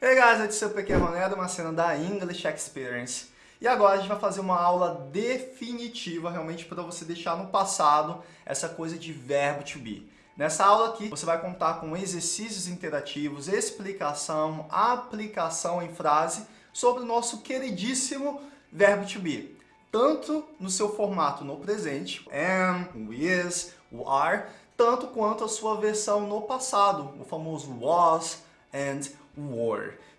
Hey guys, aqui é o PQ Ronaldo, uma cena da English Experience. E agora a gente vai fazer uma aula definitiva realmente para você deixar no passado essa coisa de verbo to be. Nessa aula aqui você vai contar com exercícios interativos, explicação, aplicação em frase sobre o nosso queridíssimo verbo to be. Tanto no seu formato no presente, am, o is, are, tanto quanto a sua versão no passado, o famoso was and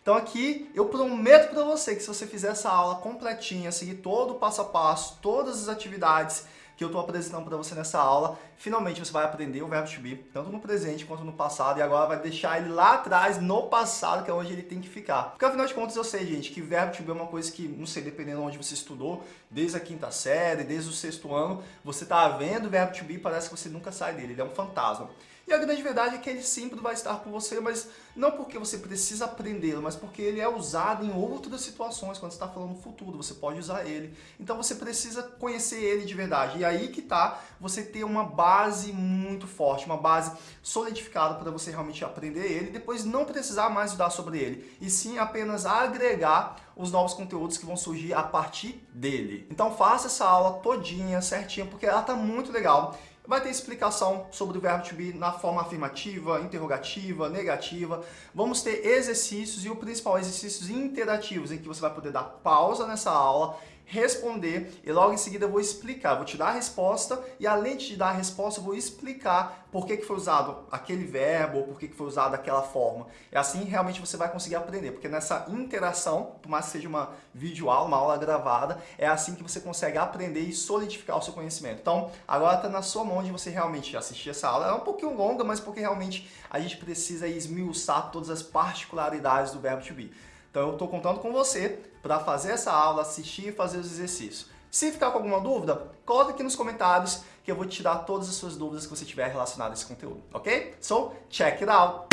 Então aqui eu prometo para você que se você fizer essa aula completinha, seguir todo o passo a passo, todas as atividades que eu estou apresentando para você nessa aula, finalmente você vai aprender o verbo to be, tanto no presente quanto no passado, e agora vai deixar ele lá atrás, no passado, que é onde ele tem que ficar. Porque afinal de contas eu sei, gente, que verbo to be é uma coisa que, não sei, dependendo de onde você estudou, desde a quinta série, desde o sexto ano, você está vendo o verbo to be e parece que você nunca sai dele, ele é um fantasma. E a grande verdade é que ele sempre vai estar com você, mas não porque você precisa aprendê-lo, mas porque ele é usado em outras situações, quando você está falando no futuro, você pode usar ele. Então você precisa conhecer ele de verdade. E aí que está você ter uma base muito forte, uma base solidificada para você realmente aprender ele e depois não precisar mais estudar sobre ele, e sim apenas agregar os novos conteúdos que vão surgir a partir dele. Então faça essa aula todinha, certinha, porque ela está muito legal. Vai ter explicação sobre o verbo to be na forma afirmativa, interrogativa, negativa. Vamos ter exercícios e o principal, exercícios interativos, em que você vai poder dar pausa nessa aula responder e logo em seguida eu vou explicar, vou te dar a resposta e além de te dar a resposta eu vou explicar por que, que foi usado aquele verbo ou por que, que foi usado aquela forma. E assim realmente você vai conseguir aprender, porque nessa interação, por mais que seja uma videoaula, uma aula gravada, é assim que você consegue aprender e solidificar o seu conhecimento. Então agora está na sua mão de você realmente assistir essa aula. É um pouquinho longa, mas porque realmente a gente precisa esmiuçar todas as particularidades do verbo to be. Então eu estou contando com você para fazer essa aula, assistir e fazer os exercícios. Se ficar com alguma dúvida, coloque aqui nos comentários que eu vou tirar todas as suas dúvidas que você tiver relacionado a esse conteúdo, ok? So, check it out!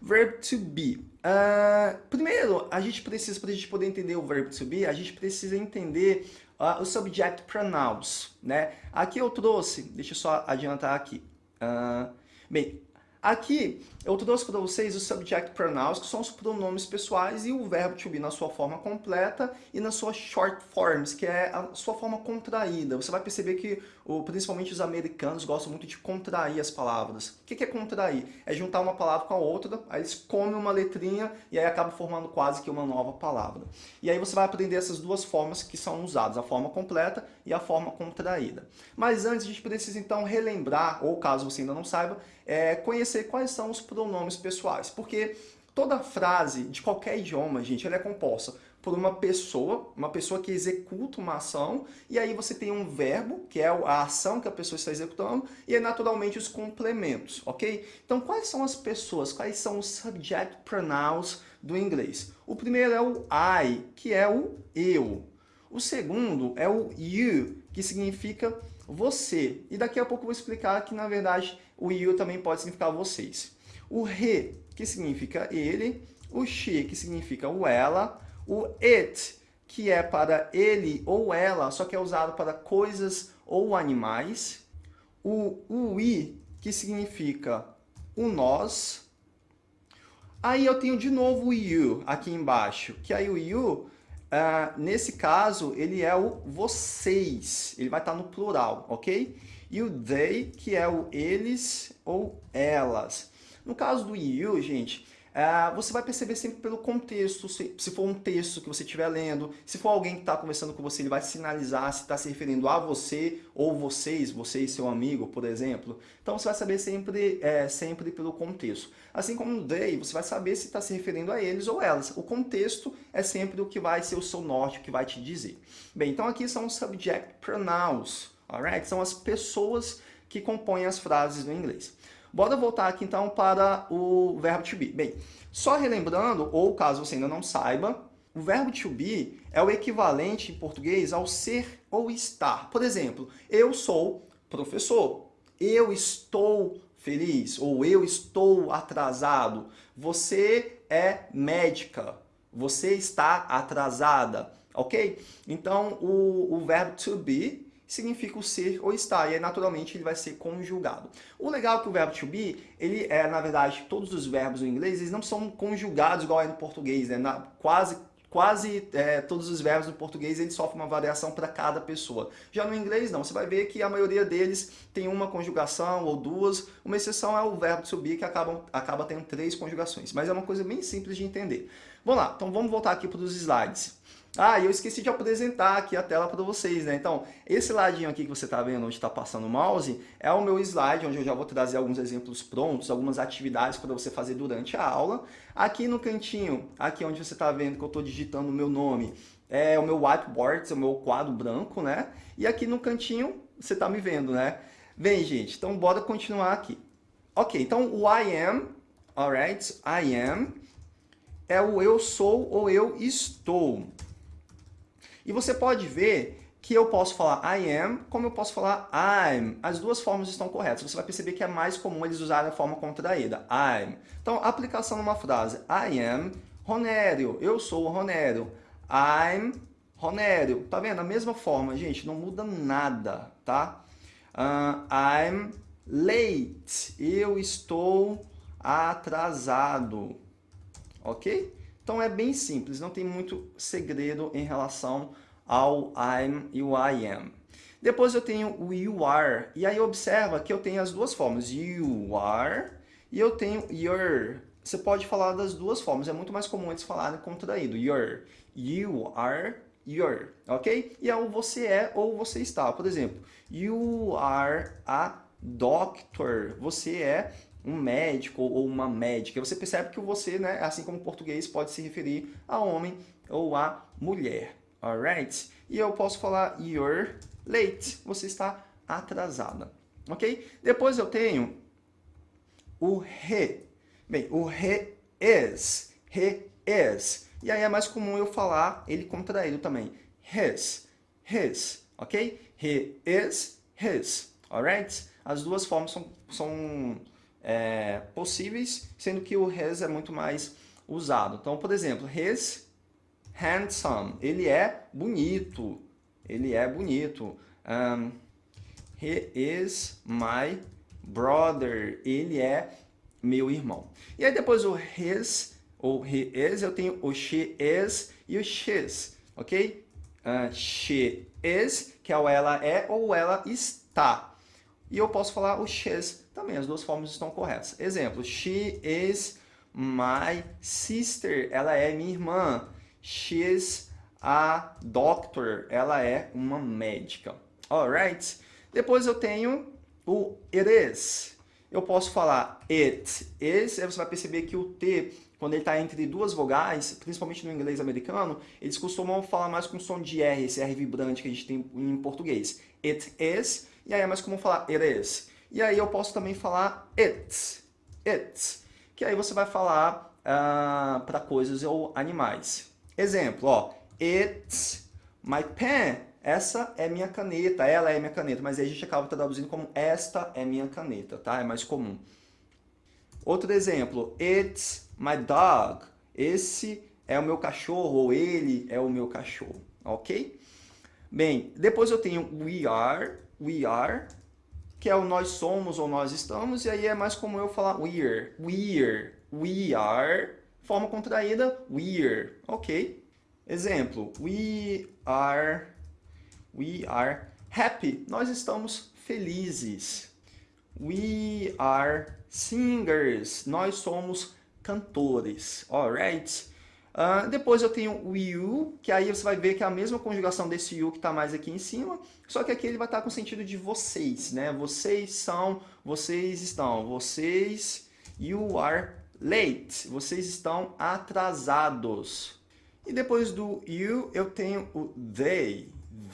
Verb to be. Uh, primeiro, a gente precisa, para a gente poder entender o verbo to be, a gente precisa entender uh, o subject pronouns. Né? Aqui eu trouxe, deixa eu só adiantar aqui. Uh, bem, Aqui eu trouxe para vocês os subject pronouns, que são os pronomes pessoais, e o verbo to be na sua forma completa e na sua short forms, que é a sua forma contraída. Você vai perceber que principalmente os americanos gostam muito de contrair as palavras. O que é contrair? É juntar uma palavra com a outra, aí eles comem uma letrinha e aí acaba formando quase que uma nova palavra. E aí você vai aprender essas duas formas que são usadas, a forma completa e a forma contraída. Mas antes a gente precisa então relembrar, ou caso você ainda não saiba, é, conhecer quais são os pronomes pessoais. Porque toda frase de qualquer idioma, gente, ela é composta por uma pessoa, uma pessoa que executa uma ação, e aí você tem um verbo, que é a ação que a pessoa está executando, e aí naturalmente os complementos, ok? Então quais são as pessoas, quais são os subject pronouns do inglês? O primeiro é o I, que é o eu. O segundo é o you, que significa você. E daqui a pouco eu vou explicar que, na verdade, o you também pode significar vocês. O he, que significa ele. O she, que significa o ela. O it, que é para ele ou ela, só que é usado para coisas ou animais. O we, que significa o nós. Aí eu tenho de novo o you aqui embaixo, que aí o you Uh, nesse caso, ele é o vocês, ele vai estar no plural, ok? E o they, que é o eles ou elas. No caso do you, gente, Uh, você vai perceber sempre pelo contexto, se, se, for um texto que você estiver lendo, se for alguém que está conversando com você, ele vai sinalizar se está se referindo a você ou vocês, você e seu amigo, por exemplo. Então você vai saber sempre, é, sempre pelo contexto. Assim como no they, você vai saber se está se referindo a eles ou elas. O contexto é sempre o que vai ser o seu norte, o que vai te dizer. Bem, então aqui são os subject pronouns, alright? São as pessoas que compõem as frases no inglês. Bora voltar aqui então para o verbo to be. Bem, só relembrando, ou caso você ainda não saiba, o verbo to be é o equivalente em português ao ser ou estar. Por exemplo, eu sou professor, eu estou feliz, ou eu estou atrasado. Você é médica, você está atrasada, ok? Então, o, o verbo to be significa o ser ou estar, e aí naturalmente ele vai ser conjugado. O legal é que o verbo to be, ele é, na verdade, todos os verbos no inglês, eles não são conjugados igual é no português, né? Na, quase quase é, todos os verbos no português eles sofrem uma variação para cada pessoa. Já no inglês não, você vai ver que a maioria deles tem uma conjugação ou duas, uma exceção é o verbo to be que acabam, acaba tendo três conjugações, mas é uma coisa bem simples de entender. Vamos lá, então vamos voltar aqui para os slides. Ah, e eu esqueci de apresentar aqui a tela para vocês, né? Então, esse ladinho aqui que você está vendo, onde está passando o mouse, é o meu slide, onde eu já vou trazer alguns exemplos prontos, algumas atividades para você fazer durante a aula. Aqui no cantinho, aqui onde você está vendo que eu estou digitando o meu nome, é o meu whiteboard, é o meu quadro branco, né? E aqui no cantinho, você está me vendo, né? Bem, gente, então bora continuar aqui. Ok, então o I am, alright, I am, é o eu sou ou eu estou. E você pode ver que eu posso falar I am, como eu posso falar I'm. As duas formas estão corretas. Você vai perceber que é mais comum eles usarem a forma contraída, I'm. Então, aplicação numa frase, I am Ronério, eu sou o Ronério. I'm Ronério. Tá vendo? A mesma forma, gente, não muda nada, tá? Uh, I'm late, eu estou atrasado, ok? Então é bem simples, não tem muito segredo em relação ao I'm e o I am. Depois eu tenho o you are, e aí observa que eu tenho as duas formas, you are e eu tenho your. Você pode falar das duas formas, é muito mais comum eles falarem contraído, your. You are, your, ok? E é o você é ou você está. Por exemplo, you are a doctor, você é um médico ou uma médica. Você percebe que você, né, assim como o português, pode se referir a homem ou a mulher. Alright? E eu posso falar you're late. Você está atrasada. Ok? Depois eu tenho o re. Bem, o re is. Re is. E aí é mais comum eu falar ele contraído também. His. His. Ok? He is his. Alright? As duas formas são, são é, possíveis, sendo que o his é muito mais usado. Então, por exemplo, his handsome, ele é bonito, ele é bonito. Um, he is my brother, ele é meu irmão. E aí depois o his, ou he is, eu tenho o she is e o she's, ok? Uh, she is, que é o ela é ou ela está. E eu posso falar o she's também, as duas formas estão corretas. Exemplo, she is my sister, ela é minha irmã. She's a doctor, ela é uma médica. Alright? Depois eu tenho o it is. Eu posso falar it is, aí você vai perceber que o T, quando ele está entre duas vogais, principalmente no inglês americano, eles costumam falar mais com som de R, esse R vibrante que a gente tem em português. It is, e aí é mais comum falar it is. E aí eu posso também falar it, it, que aí você vai falar uh, ah, para coisas ou animais. Exemplo, ó, it's my pen. Essa é minha caneta, ela é minha caneta, mas aí a gente acaba traduzindo como esta é minha caneta, tá? É mais comum. Outro exemplo, it's my dog. Esse é o meu cachorro, ou ele é o meu cachorro, ok? Bem, depois eu tenho we are, we are, que é o nós somos ou nós estamos, e aí é mais comum eu falar we're, we're, we are, forma contraída, we're, ok? Exemplo, we are, we are happy, nós estamos felizes. We are singers, nós somos cantores, alright? Uh, depois eu tenho o you, que aí você vai ver que é a mesma conjugação desse you que está mais aqui em cima, só que aqui ele vai estar tá com o sentido de vocês, né? Vocês são, vocês estão, vocês, you are late, vocês estão atrasados. E depois do you eu tenho o they,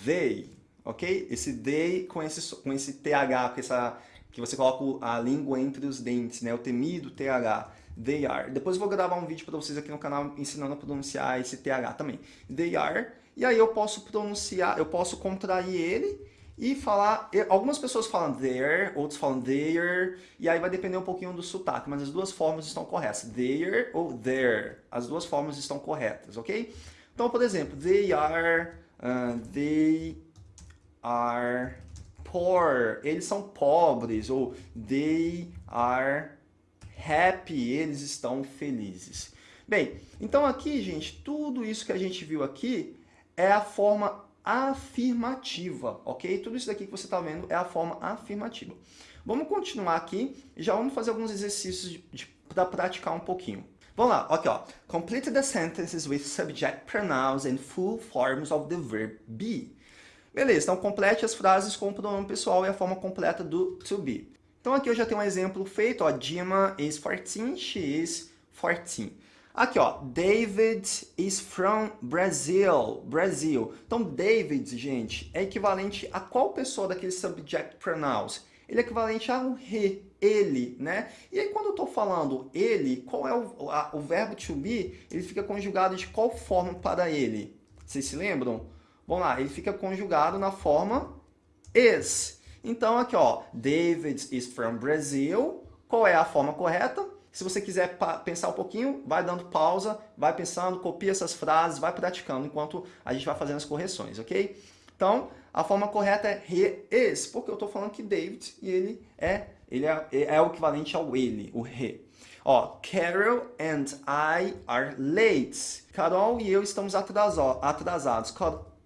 they, ok? Esse they com esse, com esse TH, com essa, que você coloca a língua entre os dentes, né? O temido TH. They are. Depois eu vou gravar um vídeo para vocês aqui no canal ensinando a pronunciar esse TH também. They are. E aí eu posso pronunciar, eu posso contrair ele e falar... Algumas pessoas falam there, outros falam there, e aí vai depender um pouquinho do sotaque, mas as duas formas estão corretas. There ou there. As duas formas estão corretas, ok? Então, por exemplo, they are, uh, they are poor. Eles são pobres. Ou they are happy. Eles estão felizes. Bem, então aqui, gente, tudo isso que a gente viu aqui é a forma afirmativa, ok? Tudo isso daqui que você está vendo é a forma afirmativa. Vamos continuar aqui e já vamos fazer alguns exercícios para praticar um pouquinho. Vamos lá, aqui ó. Complete the sentences with subject pronouns and full forms of the verb be. Beleza, então complete as frases com o pronome pessoal e a forma completa do to be. Então aqui eu já tenho um exemplo feito, ó. Dima is 14, she is 14. Aqui, ó, David is from Brazil, Brasil. Então, David, gente, é equivalente a qual pessoa daquele subject pronouns? Ele é equivalente a um he, ele, né? E aí, quando eu estou falando ele, qual é o, a, o verbo to be? Ele fica conjugado de qual forma para ele? Vocês se lembram? Vamos lá, ele fica conjugado na forma is. Então, aqui, ó, David is from Brazil. Qual é a forma correta? Se você quiser pensar um pouquinho, vai dando pausa, vai pensando, copia essas frases, vai praticando enquanto a gente vai fazendo as correções, ok? Então, a forma correta é he is, porque eu estou falando que David e ele é, ele é, é o equivalente ao ele, o he. Ó, Carol and I are late. Carol e eu estamos atrasados.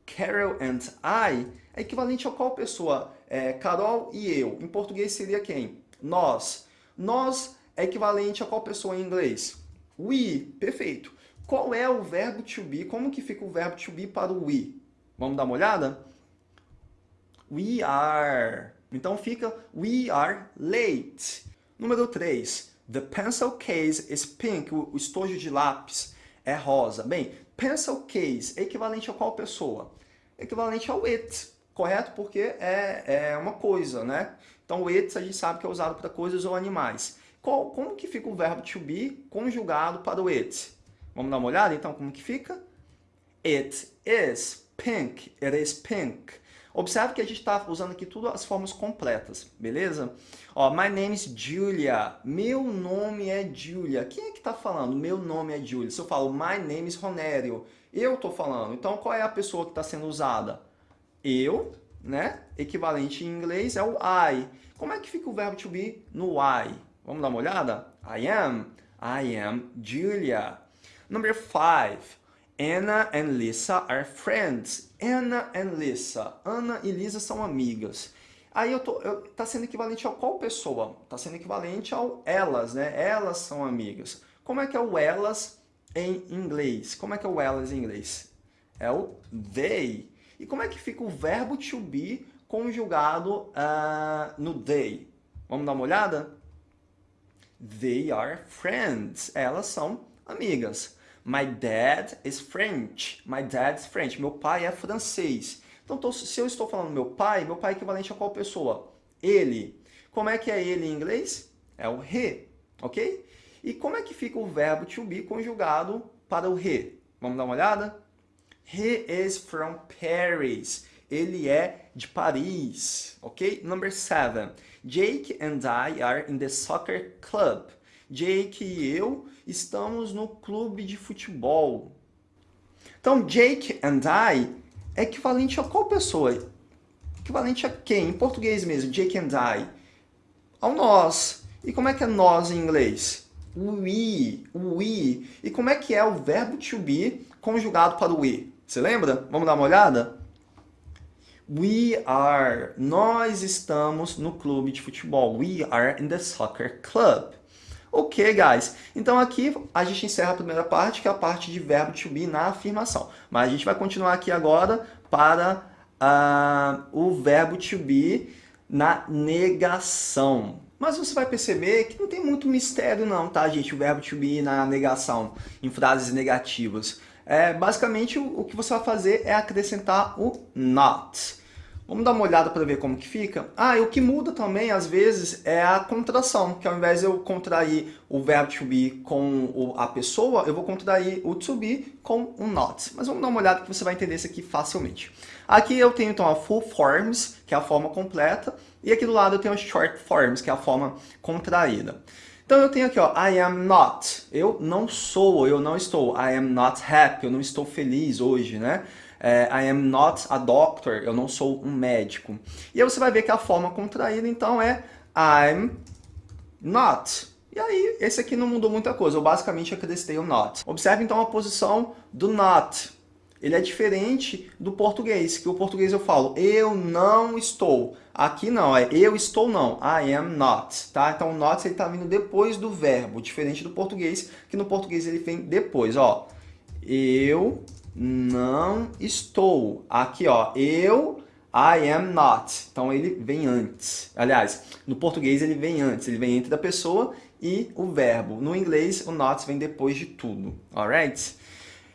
Carol and I é equivalente a qual pessoa? É, Carol e eu. Em português seria quem? Nós. Nós é equivalente a qual pessoa em inglês? We, perfeito. Qual é o verbo to be? Como que fica o verbo to be para o we? Vamos dar uma olhada? We are. Então fica we are late. Número 3. The pencil case is pink. O estojo de lápis é rosa. Bem, pencil case é equivalente a qual pessoa? Equivalente ao it, correto? Porque é, é uma coisa, né? Então o it a gente sabe que é usado para coisas ou animais. Qual, como que fica o verbo to be conjugado para o it? Vamos dar uma olhada então como que fica? It is pink. It is pink. Observe que a gente está usando aqui tudo as formas completas, beleza? Ó, my name is Julia. Meu nome é Julia. Quem é que está falando? Meu nome é Julia. Se eu falo my name is Ronério, eu estou falando. Então, qual é a pessoa que está sendo usada? Eu, né? Equivalente em inglês é o I. Como é que fica o verbo to be no I? Vamos dar uma olhada? I am. I am Julia. Number five. Anna and Lisa are friends. Anna and Lisa. Ana e Lisa são amigas. Aí eu tô, eu, tá sendo equivalente a qual pessoa? Tá sendo equivalente ao elas, né? Elas são amigas. Como é que é o elas em inglês? Como é que é o elas em inglês? É o they. E como é que fica o verbo to be conjugado uh, no they? Vamos dar uma olhada? They are friends. Elas são amigas. My dad is French. My dad is French. Meu pai é francês. Então, se eu estou falando meu pai, meu pai é equivalente a qual pessoa? Ele. Como é que é ele em inglês? É o he, ok? E como é que fica o verbo to be conjugado para o he? Vamos dar uma olhada? He is from Paris. Ele é de Paris, ok? Number seven. Jake and I are in the soccer club. Jake e eu estamos no clube de futebol. Então, Jake and I é equivalente a qual pessoa? Equivalente a quem? Em português mesmo, Jake and I. Ao nós. E como é que é nós em inglês? We, we. E como é que é o verbo to be conjugado para o we? Você lembra? Vamos dar uma olhada? We are. Nós estamos no clube de futebol. We are in the soccer club. Ok, guys. Então aqui a gente encerra a primeira parte, que é a parte de verbo to be na afirmação. Mas a gente vai continuar aqui agora para uh, o verbo to be na negação. Mas você vai perceber que não tem muito mistério não, tá, gente? O verbo to be na negação, em frases negativas. É, basicamente, o, o que você vai fazer é acrescentar o not. Vamos dar uma olhada para ver como que fica. Ah, e o que muda também, às vezes, é a contração, que ao invés de eu contrair o verbo to be com a pessoa, eu vou contrair o to be com o not. Mas vamos dar uma olhada que você vai entender isso aqui facilmente. Aqui eu tenho, então, a full forms, que é a forma completa, e aqui do lado eu tenho a short forms, que é a forma contraída. Então eu tenho aqui, ó, I am not. Eu não sou, eu não estou. I am not happy, eu não estou feliz hoje, né? é, I am not a doctor, eu não sou um médico. E aí você vai ver que a forma contraída, então, é I'm not. E aí, esse aqui não mudou muita coisa, eu basicamente acrescentei o not. Observe então a posição do not. Ele é diferente do português, que o português eu falo, eu não estou. Aqui não, é eu estou não, I am not, tá? Então o not ele tá vindo depois do verbo, diferente do português, que no português ele vem depois, ó. Eu não estou. Aqui, ó, eu I am not. Então ele vem antes. Aliás, no português ele vem antes, ele vem entre a pessoa e o verbo. No inglês, o not vem depois de tudo, alright?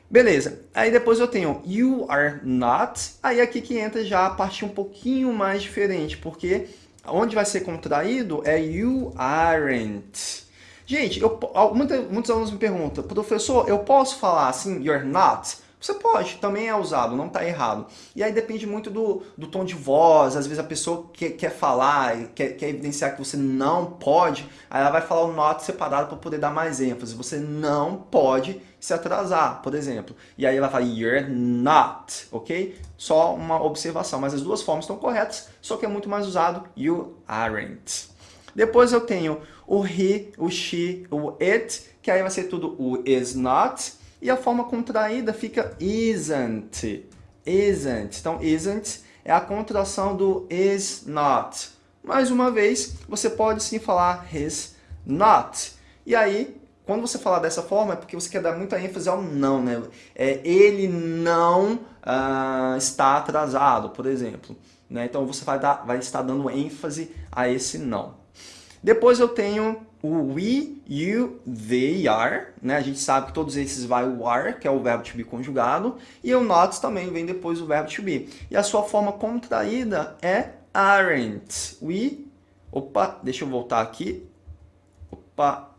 Beleza, aí depois eu tenho you are not, aí aqui que entra já a parte um pouquinho mais diferente, porque onde vai ser contraído é you aren't. Gente, eu, muita, muitos alunos me perguntam, professor, eu posso falar assim, you're not? Você pode, também é usado, não está errado. E aí depende muito do, do tom de voz, às vezes a pessoa quer, quer falar, quer, quer evidenciar que você não pode, aí ela vai falar o not separado para poder dar mais ênfase. Você não pode se atrasar, por exemplo. E aí ela fala you're not, ok? Só uma observação, mas as duas formas estão corretas, só que é muito mais usado you aren't. Depois eu tenho o he, o she, o it, que aí vai ser tudo o is not, e a forma contraída fica isn't. Isn't. Então, isn't é a contração do is not. Mais uma vez, você pode sim falar his not. E aí, quando você falar dessa forma, é porque você quer dar muita ênfase ao não, né? É, ele não uh, está atrasado, por exemplo. Né? Então, você vai, dar, vai estar dando ênfase a esse não. Depois eu tenho o we, you, they are, né? A gente sabe que todos esses vai o are, que é o verbo to be conjugado, e o not também vem depois do verbo to be. E a sua forma contraída é aren't. We, opa, deixa eu voltar aqui. Opa.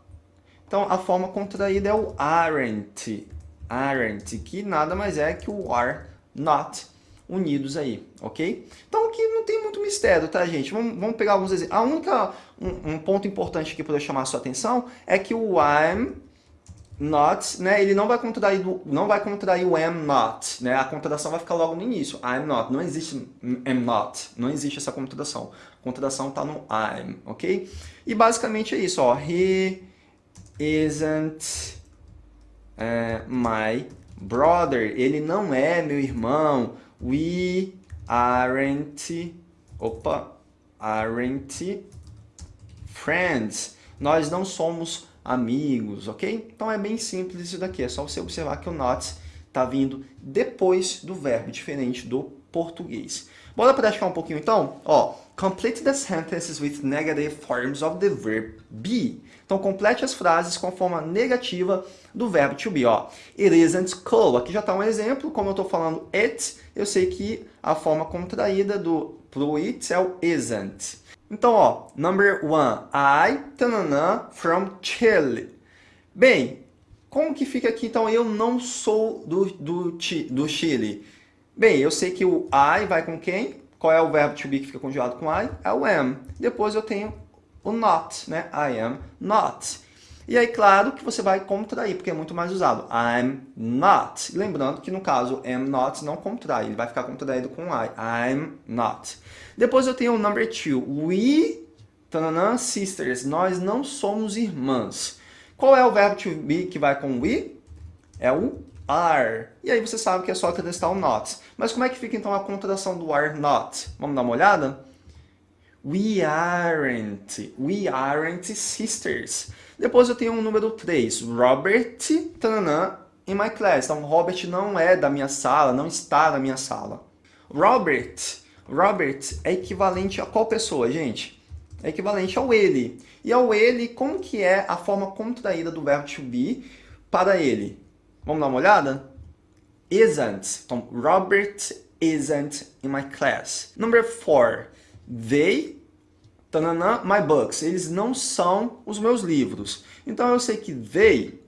Então, a forma contraída é o aren't. Aren't, que nada mais é que o are not unidos aí, ok? Então aqui não tem muito mistério, tá, gente? Vamos, vamos pegar alguns exemplos. A única, um, um, ponto importante aqui para eu chamar a sua atenção é que o I'm not, né, ele não vai contrair, não vai contrair o am not, né? A contração vai ficar logo no início. I'm not, não existe am not, não existe essa contração. A contração está no I'm, ok? E basicamente é isso, ó. He isn't uh, my brother. Ele não é meu irmão. We aren't, opa, aren't friends. Nós não somos amigos, ok? Então é bem simples isso daqui, é só você observar que o not está vindo depois do verbo, diferente do português. Bora praticar um pouquinho então? Ó, complete the sentences with negative forms of the verb be. Então complete as frases com a forma negativa do verbo to be. Ó, it isn't cool. Aqui já está um exemplo, como eu estou falando it, eu sei que a forma contraída do pro it é o isn't. Então, ó, number one, I, tanana, from Chile. Bem, como que fica aqui, então, eu não sou do, do, do Chile? Bem, eu sei que o I vai com quem? Qual é o verbo to be que fica conjugado com I? É o am. Depois eu tenho o not, né? I am not. E aí, claro que você vai contrair, porque é muito mais usado. I'm not. Lembrando que no caso, am not não contrai, ele vai ficar contraído com I. I'm not. Depois eu tenho o number two. We, tananã, sisters. Nós não somos irmãs. Qual é o verbo to be que vai com we? É o are. E aí você sabe que é só acrescentar o not. Mas como é que fica então a contração do are not? Vamos dar uma olhada? We aren't. We aren't sisters. Depois eu tenho um número 3. Robert, tananã, in my class. Então, Robert não é da minha sala, não está na minha sala. Robert, Robert é equivalente a qual pessoa, gente? É equivalente ao ele. E ao ele, como que é a forma contraída do verbo to be para ele? Vamos dar uma olhada? Isn't. Então, Robert isn't in my class. Number four. They, tanana, my books. Eles não são os meus livros. Então, eu sei que they...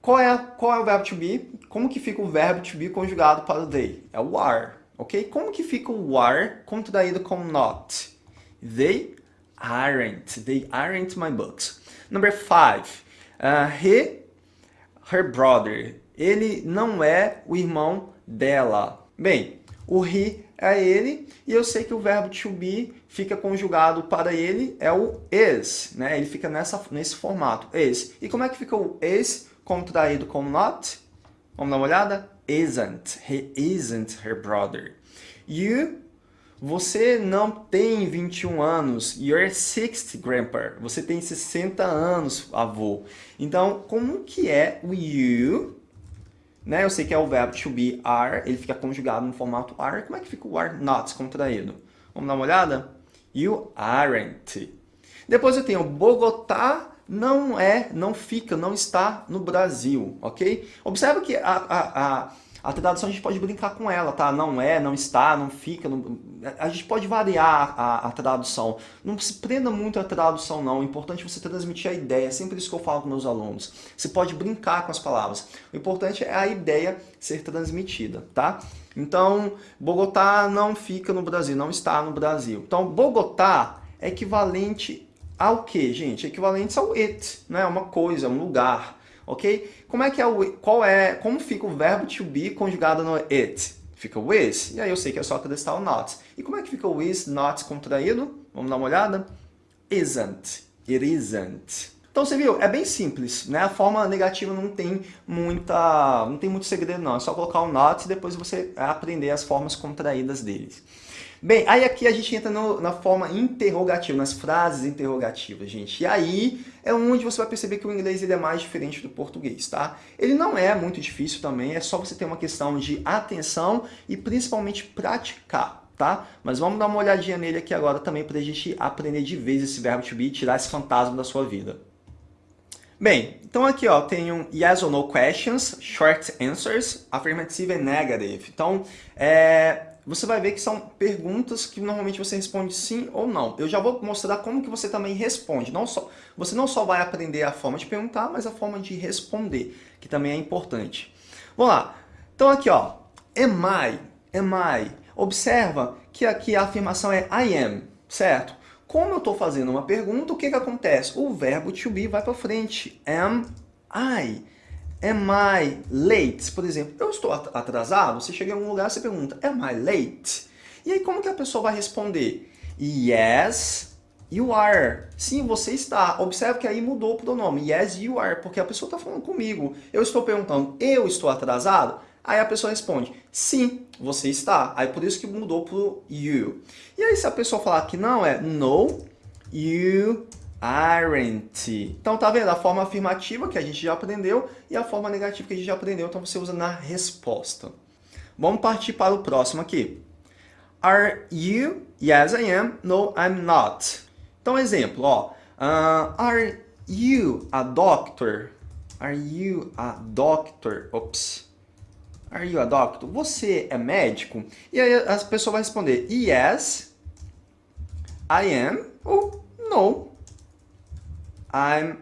Qual é, qual é o verbo to be? Como que fica o verbo to be conjugado para o they? É o are, ok? Como que fica o are contraído com not? They aren't. They aren't my books. Number five. Uh, he her brother. Ele não é o irmão dela. Bem, o he é ele, e eu sei que o verbo to be fica conjugado para ele, é o is, né? Ele fica nessa, nesse formato, is. E como é que fica o is contraído com not? Vamos dar uma olhada? Isn't. He isn't her brother. You, você não tem 21 anos. You're 60, grandpa. Você tem 60 anos, avô. Então, como que é o you né? Eu sei que é o verbo to be are, ele fica conjugado no formato are. Como é que fica o are not contraído? Vamos dar uma olhada? You aren't. Depois eu tenho Bogotá não é, não fica, não está no Brasil, ok? Observa que a, a, a a tradução a gente pode brincar com ela, tá? Não é, não está, não fica. Não... A gente pode variar a, a, tradução. Não se prenda muito a tradução, não. O importante é você transmitir a ideia. É sempre isso que eu falo com meus alunos. Você pode brincar com as palavras. O importante é a ideia ser transmitida, tá? Então, Bogotá não fica no Brasil, não está no Brasil. Então, Bogotá é equivalente ao que, gente? Equivalente ao it, né? Uma coisa, um lugar ok? Como é que é o, qual é, como fica o verbo to be conjugado no it? Fica o is, e aí eu sei que é só acrescentar o not. E como é que fica o is not contraído? Vamos dar uma olhada? Isn't, it isn't. Então você viu, é bem simples, né? A forma negativa não tem muita, não tem muito segredo não, é só colocar o not e depois você aprender as formas contraídas deles. Bem, aí aqui a gente entra no, na forma interrogativa, nas frases interrogativas, gente. E aí é onde você vai perceber que o inglês ele é mais diferente do português, tá? Ele não é muito difícil também, é só você ter uma questão de atenção e principalmente praticar. Tá? Mas vamos dar uma olhadinha nele aqui agora também para a gente aprender de vez esse verbo to be tirar esse fantasma da sua vida. Bem, então aqui ó, tem um yes or no questions, short answers, affirmative and negative. Então, é, você vai ver que são perguntas que normalmente você responde sim ou não. Eu já vou mostrar como que você também responde. Não só, você não só vai aprender a forma de perguntar, mas a forma de responder, que também é importante. Vamos lá. Então aqui, ó, am I, am I. Observa que aqui a afirmação é I am, certo? Como eu estou fazendo uma pergunta, o que, que acontece? O verbo to be vai para frente. Am I. Am I late? Por exemplo, eu estou atrasado? Você chega em algum lugar e pergunta, am I late? E aí como que a pessoa vai responder? Yes, you are. Sim, você está. Observe que aí mudou o pronome. Yes, you are, porque a pessoa está falando comigo. Eu estou perguntando, eu estou atrasado? Aí a pessoa responde, sim, você está. Aí por isso que mudou para o you. E aí se a pessoa falar que não, é no, you aren't. Então tá vendo a forma afirmativa que a gente já aprendeu e a forma negativa que a gente já aprendeu, então você usa na resposta. Vamos partir para o próximo aqui. Are you? Yes, I am. No, I'm not. Então, exemplo, ó. Uh, are you a doctor? Are you a doctor? Ops. Are you a doctor? Você é médico? E aí a pessoa vai responder yes, I am ou no, I'm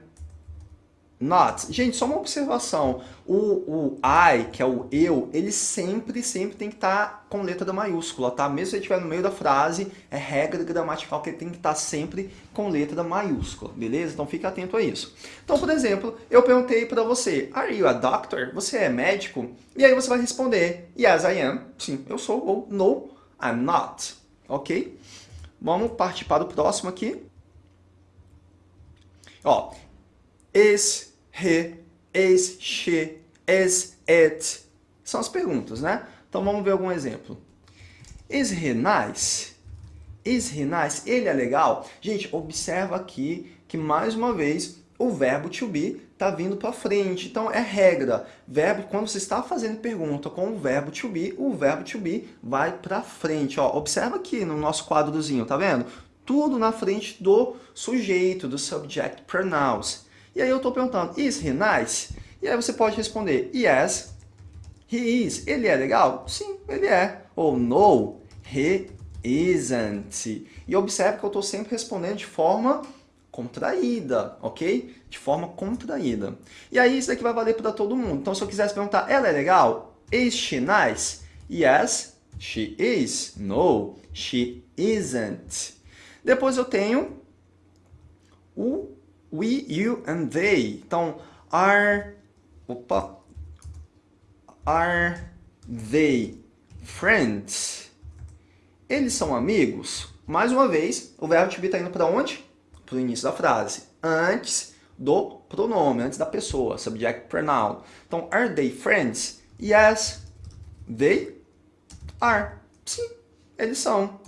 not. Gente, só uma observação. O, o I, que é o eu, ele sempre, sempre tem que estar tá com letra maiúscula, tá? Mesmo se ele estiver no meio da frase, é regra gramatical que ele tem que estar tá sempre com letra maiúscula, beleza? Então fique atento a isso. Então, por exemplo, eu perguntei para você, Are you a doctor? Você é médico? E aí você vai responder, Yes, I am. Sim, eu sou. Ou No, I'm not. Ok? Vamos partir para o próximo aqui. Ó, is, he, is, she, is, it. São as perguntas, né? Então vamos ver algum exemplo. Is he nice? Is he nice? Ele é legal? Gente, observa aqui que mais uma vez o verbo to be está vindo para frente. Então é regra. Verbo, quando você está fazendo pergunta com o verbo to be, o verbo to be vai para frente. Ó, observa aqui no nosso quadrozinho, tá vendo? Tudo na frente do sujeito, do subject pronouns. E aí eu estou perguntando, is he nice? E aí você pode responder, yes, he is. Ele é legal? Sim, ele é. Ou no, he isn't. E observe que eu estou sempre respondendo de forma contraída, ok? De forma contraída. E aí isso aqui vai valer para todo mundo. Então se eu quisesse perguntar, ela é legal? Is she nice? Yes, she is. No, she isn't. Depois eu tenho o we, you and they. Então, are, opa, are they friends? Eles são amigos? Mais uma vez, o verbo to be está indo para onde? Para o início da frase. Antes do pronome, antes da pessoa, subject pronoun. Então, are they friends? Yes, they are. Sim, eles são.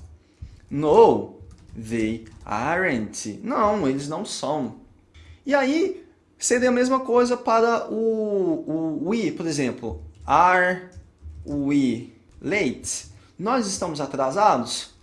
No, they aren't. Não, eles não são. E aí, seria a mesma coisa para o, o we, por exemplo. Are we late? Nós estamos atrasados?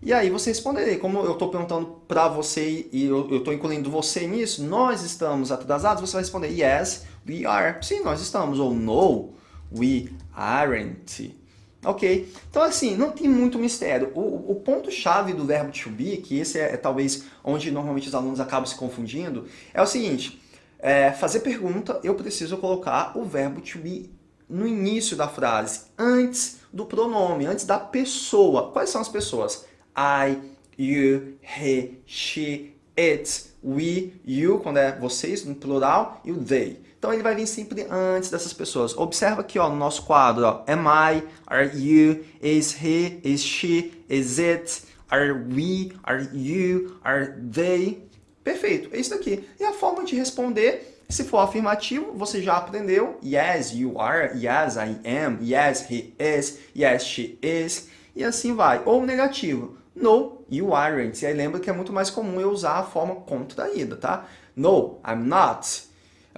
E aí você responderia, como eu estou perguntando para você e eu estou incluindo você nisso, nós estamos atrasados, você vai responder yes, we are. Sim, nós estamos. Ou no, we aren't. Ok? Então, assim, não tem muito mistério. O, o ponto-chave do verbo to be, que esse é, é, talvez onde normalmente os alunos acabam se confundindo, é o seguinte, é, fazer pergunta, eu preciso colocar o verbo to be no início da frase, antes do pronome, antes da pessoa. Quais são as pessoas? I, you, he, she, it, we, you, quando é vocês, no plural, e o they. Então ele vai vir sempre antes dessas pessoas. Observa aqui ó, no nosso quadro, ó, am I, are you, is he, is she, is it, are we, are you, are they. Perfeito, é isso daqui. E a forma de responder, se for afirmativo, você já aprendeu. Yes, you are, yes, I am, yes, he is, yes, she is, e assim vai. Ou negativo, no, you aren't. E aí lembra que é muito mais comum eu usar a forma contraída, tá? No, I'm not.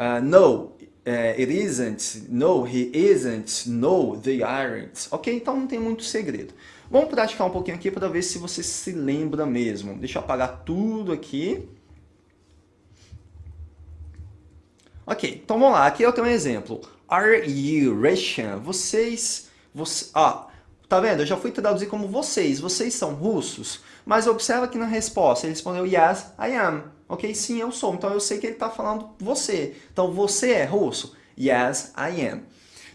Uh, no, uh, it isn't. No, he isn't. No, they aren't. Ok? Então não tem muito segredo. Vamos praticar um pouquinho aqui para ver se você se lembra mesmo. Deixa eu apagar tudo aqui. Ok, então vamos lá. Aqui eu tenho um exemplo. Are you Russian? Vocês... Você, ah, tá vendo? Eu já fui traduzir como vocês. Vocês são russos? Mas observa que na resposta ele respondeu Yes, I am. Ok? Sim, eu sou. Então eu sei que ele está falando você. Então você é russo? Yes, I am.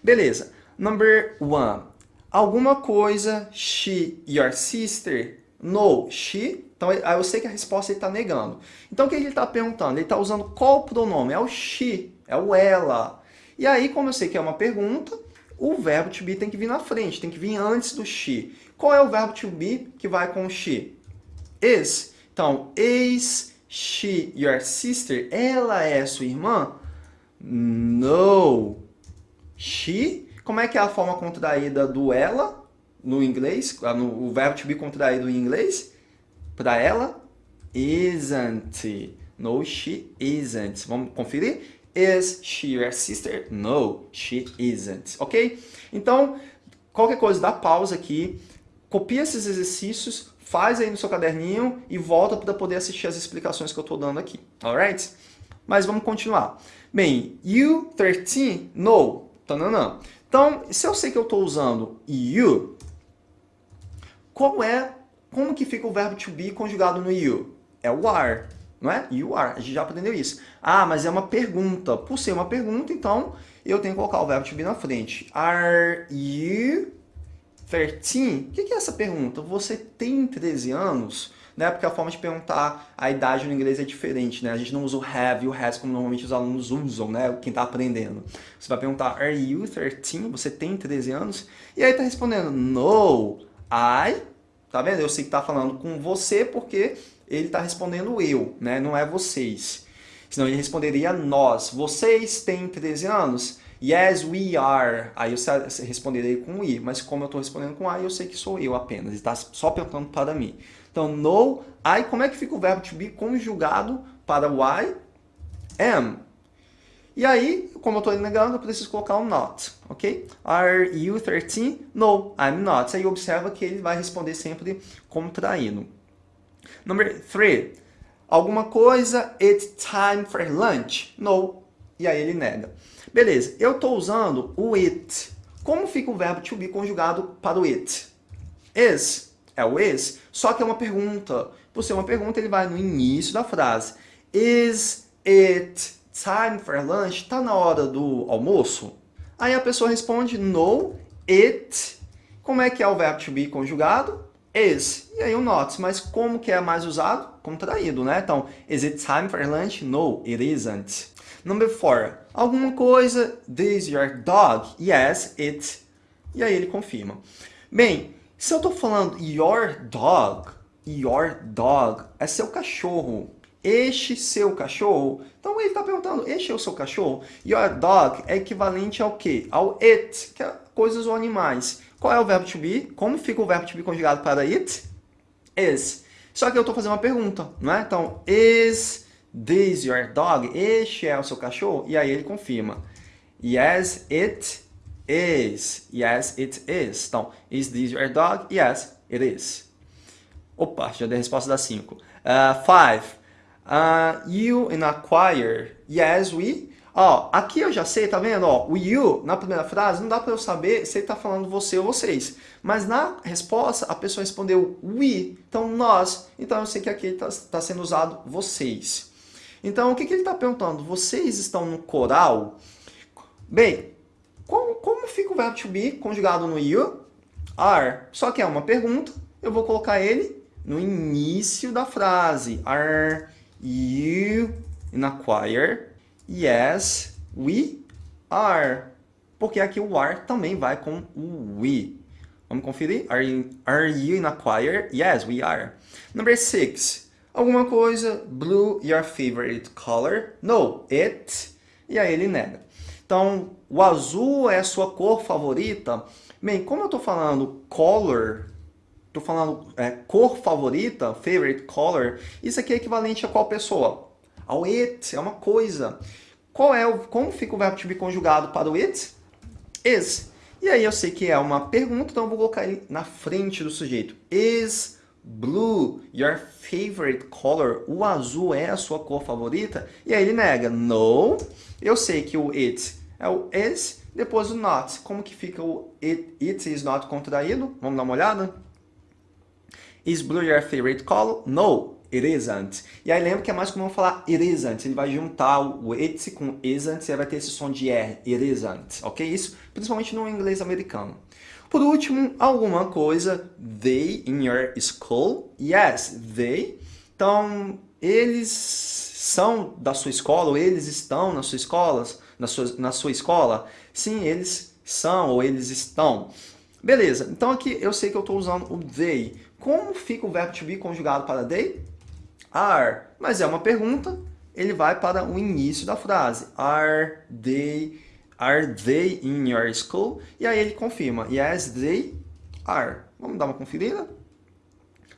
Beleza. Number one. Alguma coisa, she, your sister? No, she. Então eu sei que a resposta ele está negando. Então o que ele está perguntando? Ele está usando qual pronome? É o she, é o ela. E aí, como eu sei que é uma pergunta, o verbo to be tem que vir na frente, tem que vir antes do she. Qual é o verbo to be que vai com o she? Is. Então, is she your sister? Ela é sua irmã? No. She? Como é que é a forma contraída do ela no inglês? Ah, o verbo to be contraído em inglês? Para ela? Isn't. No, she isn't. Vamos conferir? Is she your sister? No, she isn't. Ok? Então, qualquer coisa, dá pausa aqui, copia esses exercícios, faz aí no seu caderninho e volta para poder assistir as explicações que eu estou dando aqui. Alright? Mas vamos continuar. Bem, you 13, no. Tananã. Então, se eu sei que eu estou usando you, como é, como que fica o verbo to be conjugado no you? É o are, não é? You are, a gente já aprendeu isso. Ah, mas é uma pergunta. Por ser uma pergunta, então, eu tenho que colocar o verbo to be na frente. Are you 13? O que é essa pergunta? Você tem 13 anos? Né? Porque a forma de perguntar a idade no inglês é diferente, né? A gente não usa o have e o has como normalmente os alunos usam, né? Quem está aprendendo. Você vai perguntar, are you 13? Você tem 13 anos? E aí está respondendo, no, I, tá vendo? Eu sei que está falando com você porque ele está respondendo eu, né? Não é vocês. Senão ele responderia nós. Vocês têm 13 anos? Yes, we are. Aí eu responderei com i, mas como eu estou respondendo com I, eu sei que sou eu apenas. Está só perguntando para mim. Então, no, I, como é que fica o verbo to be conjugado para o I? Am. E aí, como eu estou negando, eu preciso colocar um not, ok? Are you 13? No, I'm not. Aí observa que ele vai responder sempre contraído. Number 3. Alguma coisa, it's time for lunch. No. E aí ele nega. Beleza, eu estou usando o it. Como fica o verbo to be conjugado para o it? Is. É o is, só que é uma pergunta. Por ser uma pergunta, ele vai no início da frase. Is it time for lunch? Está na hora do almoço? Aí a pessoa responde no, it. Como é que é o verbo to be conjugado? Is. E aí o not. Mas como que é mais usado? Contraído, né? Então, is it time for lunch? No, it isn't. Number four. Alguma coisa, this your dog? Yes, it e aí ele confirma. Bem, se eu estou falando your dog, your dog é seu cachorro, este seu cachorro, então ele está perguntando, este é o seu cachorro? Your dog é equivalente ao quê? Ao it, que é coisas ou animais. Qual é o verbo to be? Como fica o verbo to be conjugado para it? Is. Só que eu estou fazendo uma pergunta, não é? Então, is this your dog? Este é o seu cachorro? E aí ele confirma. Yes, it is. Yes, it is. Então, is this your dog? Yes, it is. Opa, já dei a resposta das 5. Uh, five. Uh, you in acquire. Yes, we. Ó, aqui eu já sei, tá vendo? Ó, o you, na primeira frase, não dá para eu saber se ele tá falando você ou vocês. Mas na resposta, a pessoa respondeu we, então nós. Então eu sei que aqui está tá sendo usado vocês. Então, o que, que ele está perguntando? Vocês estão no coral? Bem, como, como fica o verbo to be conjugado no you? Are. Só que é uma pergunta, eu vou colocar ele no início da frase. Are you in a choir? Yes, we are. Porque aqui o are também vai com o we. Vamos conferir? Are you, are you in a choir? Yes, we are. Number six. Alguma coisa. Blue, your favorite color? No, it. E aí ele nega. Então, o azul é a sua cor favorita? Bem, como eu estou falando color, estou falando é, cor favorita, favorite color, isso aqui é equivalente a qual pessoa? Ao it, é uma coisa. Qual é o, como fica o verbo to be conjugado para o it? Is. E aí eu sei que é uma pergunta, então eu vou colocar ele na frente do sujeito. Is blue your favorite color? O azul é a sua cor favorita? E aí ele nega. No. Eu sei que o it é o is, depois o not. Como que fica o it, it is not contraído? Vamos dar uma olhada? Is blue your favorite color? No, isn't. E aí lembra que é mais comum falar isn't. Ele vai juntar o it com isn't e vai ter esse som de R, it isn't. Ok? Isso principalmente no inglês americano. Por último, alguma coisa, they in your school? Yes, they. Então, eles são da sua escola, ou eles estão nas suas escolas, na sua, na sua escola? Sim, eles são, ou eles estão. Beleza, então aqui eu sei que eu estou usando o they. Como fica o verbo to be conjugado para they? Are. Mas é uma pergunta, ele vai para o início da frase. Are they, are they in your school? E aí ele confirma. Yes, they are. Vamos dar uma conferida?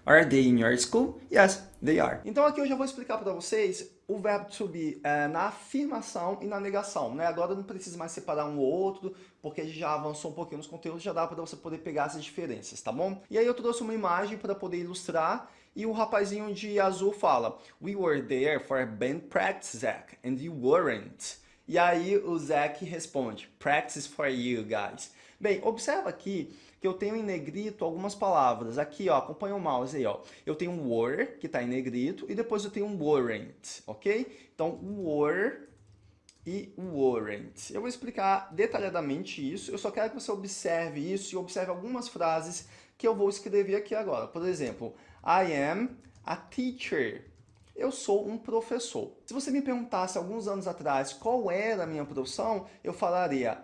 Are they in your school? Yes, they are. Então aqui eu já vou explicar para vocês o verbo to be é, na afirmação e na negação. Né? Agora não precisa mais separar um ou outro, porque a gente já avançou um pouquinho nos conteúdos, já dá para você poder pegar essas diferenças, tá bom? E aí eu trouxe uma imagem para poder ilustrar e o rapazinho de azul fala We were there for band practice, Zach, and you weren't. E aí o Zach responde Practice for you guys. Bem, observa aqui que eu tenho em negrito algumas palavras. Aqui, ó, acompanha o mouse aí, ó. Eu tenho were, que está em negrito, e depois eu tenho weren't, ok? Então, were e weren't. Eu vou explicar detalhadamente isso, eu só quero que você observe isso e observe algumas frases que eu vou escrever aqui agora. Por exemplo, I am a teacher. Eu sou um professor. Se você me perguntasse alguns anos atrás qual era a minha profissão, eu falaria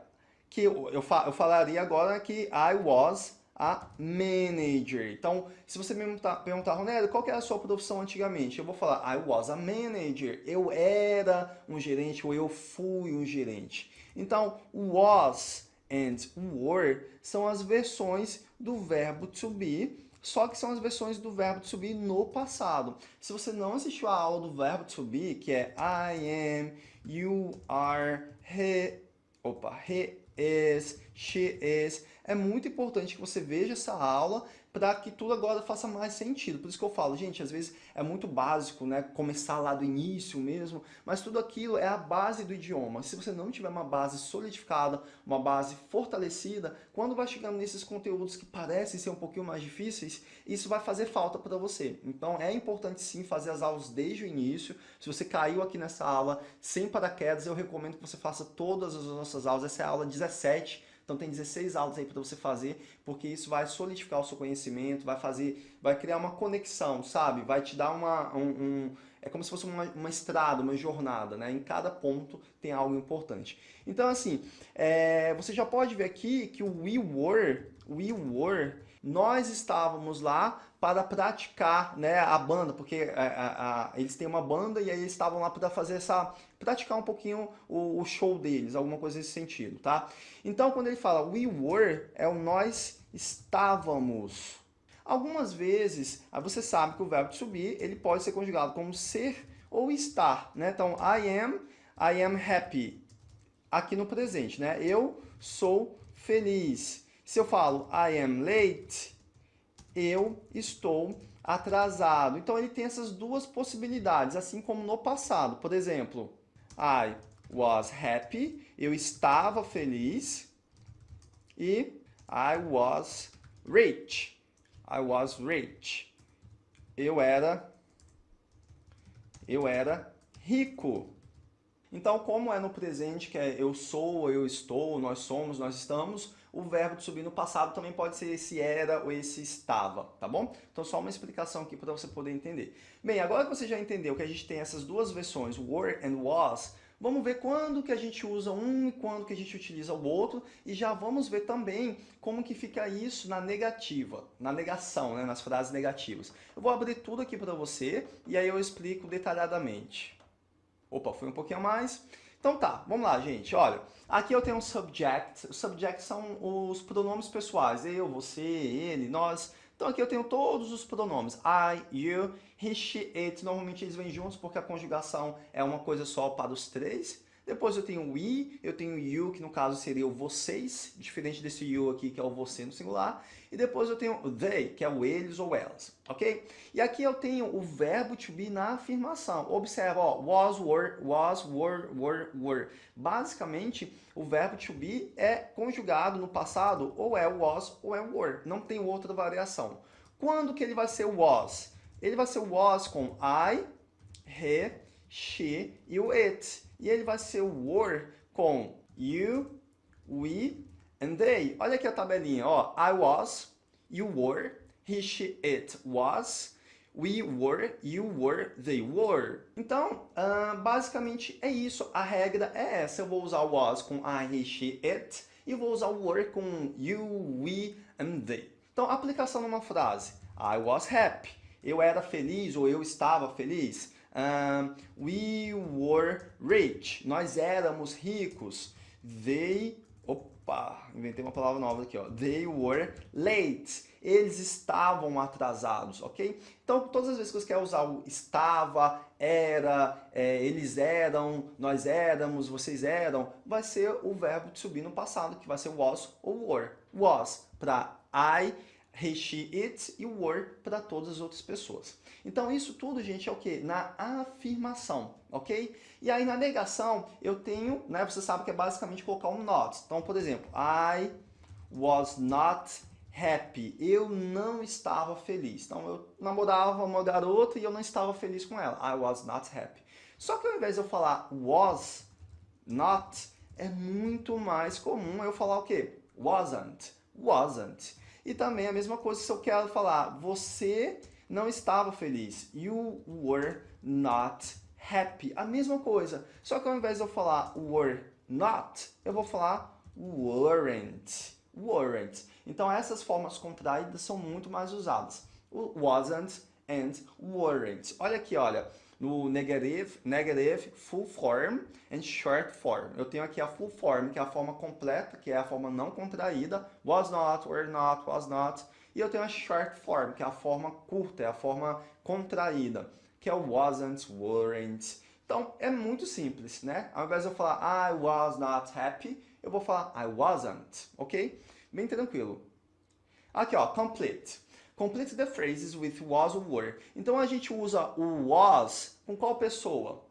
que eu, eu, fa eu falaria agora que I was a manager. Então, se você me perguntar, Ronaldo, qual era a sua profissão antigamente? Eu vou falar, I was a manager. Eu era um gerente ou eu fui um gerente. Então, was and were são as versões do verbo to be, só que são as versões do verbo to be no passado. Se você não assistiu a aula do verbo to be, que é I am, you are, he, opa, he is, she is. É muito importante que você veja essa aula para que tudo agora faça mais sentido. Por isso que eu falo, gente, às vezes é muito básico, né, começar lá do início mesmo, mas tudo aquilo é a base do idioma. Se você não tiver uma base solidificada, uma base fortalecida, quando vai chegando nesses conteúdos que parecem ser um pouquinho mais difíceis, isso vai fazer falta para você. Então é importante sim fazer as aulas desde o início. Se você caiu aqui nessa aula sem paraquedas, eu recomendo que você faça todas as nossas aulas. Essa é a aula 17 Então tem 16 aulas aí para você fazer, porque isso vai solidificar o seu conhecimento, vai fazer, vai criar uma conexão, sabe? Vai te dar uma, um, um é como se fosse uma, uma, estrada, uma jornada, né? Em cada ponto tem algo importante. Então, assim, é, você já pode ver aqui que o we were, we were, nós estávamos lá para praticar né, a banda, porque a, é, a, a, eles têm uma banda e aí eles estavam lá para fazer essa, praticar um pouquinho o, o, show deles, alguma coisa nesse sentido, tá? Então, quando ele fala we were, é o nós estávamos, Algumas vezes, ah, você sabe que o verbo be, ele pode ser conjugado como ser ou estar, né? Então, I am, I am happy, aqui no presente, né? Eu sou feliz. Se eu falo I am late, eu estou atrasado. Então, ele tem essas duas possibilidades, assim como no passado. Por exemplo, I was happy, eu estava feliz, e I was rich, I was rich. Eu era eu era rico. Então, como é no presente, que é eu sou, eu estou, nós somos, nós estamos, o verbo de subir no passado também pode ser esse era ou esse estava, tá bom? Então, só uma explicação aqui para você poder entender. Bem, agora que você já entendeu que a gente tem essas duas versões, were and was, Vamos ver quando que a gente usa um e quando que a gente utiliza o outro e já vamos ver também como que fica isso na negativa, na negação, né, nas frases negativas. Eu vou abrir tudo aqui para você e aí eu explico detalhadamente. Opa, foi um pouquinho a mais. Então tá, vamos lá, gente. Olha, aqui eu tenho um subject. Os subjects são os pronomes pessoais. Eu, você, ele, nós. Então aqui eu tenho todos os pronomes. I, you, he, she, it. Normalmente eles vêm juntos porque a conjugação é uma coisa só para os três. Depois eu tenho we, eu tenho you, que no caso seria o vocês, diferente desse you aqui, que é o você no singular. E depois eu tenho they, que é o eles ou elas, ok? E aqui eu tenho o verbo to be na afirmação. Observa, ó, was, were, was, were, were, were. Basicamente, o verbo to be é conjugado no passado, ou é was ou é were. Não tem outra variação. Quando que ele vai ser was? Ele vai ser was com I, he, she e o it. E ele vai ser o were com you, we and they. Olha aqui a tabelinha, ó. I was, you were, he, she, it was, we were, you were, they were. Então, uh, basicamente é isso. A regra é essa. Eu vou usar was com I, he, she, it. E vou usar were com you, we and they. Então, aplicação numa frase. I was happy. Eu era feliz ou eu estava feliz. We were rich. Nós éramos ricos. They... Opa, inventei uma palavra nova aqui, ó. They were late. Eles estavam atrasados, ok? Então, todas as vezes que você quer usar o estava, era, é, eles eram, nós éramos, vocês eram, vai ser o verbo de subir no passado, que vai ser was ou were. Was para I, he, she, it e were para todas as outras pessoas. Então isso tudo, gente, é o que? Na afirmação, ok? E aí na negação eu tenho, né, você sabe que é basicamente colocar um not. Então, por exemplo, I was not happy. Eu não estava feliz. Então eu namorava uma garota e eu não estava feliz com ela. I was not happy. Só que ao invés de eu falar was not, é muito mais comum eu falar o quê? Wasn't. Wasn't. E também a mesma coisa se eu quero falar, você não estava feliz. You were not happy. A mesma coisa. Só que ao invés de eu falar were not, eu vou falar weren't. Weren't. Então essas formas contraídas são muito mais usadas. Wasn't and weren't. Olha aqui, olha no negative, negative, full form and short form. Eu tenho aqui a full form, que é a forma completa, que é a forma não contraída, was not, were not, was not. E eu tenho a short form, que é a forma curta, é a forma contraída, que é o wasn't, weren't. Então, é muito simples, né? Ao invés de eu falar I was not happy, eu vou falar I wasn't, ok? Bem tranquilo. Aqui, ó, complete. Complete the phrases with was or were. Então a gente usa o was com qual pessoa?